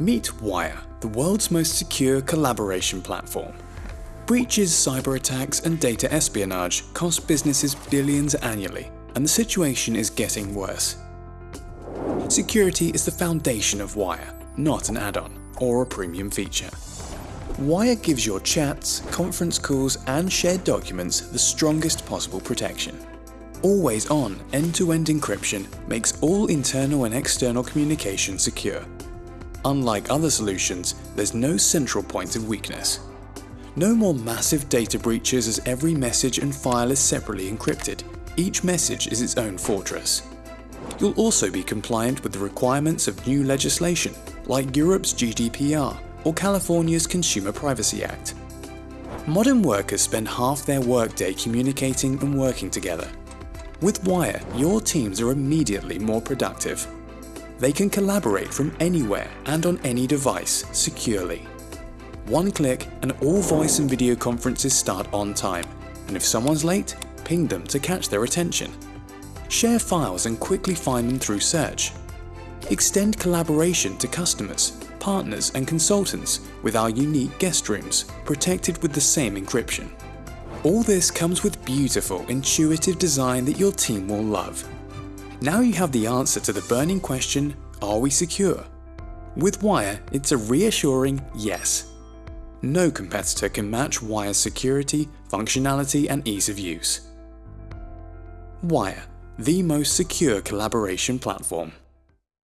Meet Wire, the world's most secure collaboration platform. Breaches, cyber attacks and data espionage cost businesses billions annually, and the situation is getting worse. Security is the foundation of Wire, not an add-on or a premium feature. Wire gives your chats, conference calls and shared documents the strongest possible protection. Always on end-to-end -end encryption makes all internal and external communication secure. Unlike other solutions, there's no central point of weakness. No more massive data breaches as every message and file is separately encrypted. Each message is its own fortress. You'll also be compliant with the requirements of new legislation, like Europe's GDPR or California's Consumer Privacy Act. Modern workers spend half their workday communicating and working together. With Wire, your teams are immediately more productive. They can collaborate from anywhere and on any device securely. One click and all voice and video conferences start on time, and if someone's late, ping them to catch their attention. Share files and quickly find them through search. Extend collaboration to customers partners and consultants with our unique guest rooms, protected with the same encryption. All this comes with beautiful, intuitive design that your team will love. Now you have the answer to the burning question, are we secure? With Wire, it's a reassuring yes. No competitor can match Wire's security, functionality and ease of use. Wire, the most secure collaboration platform.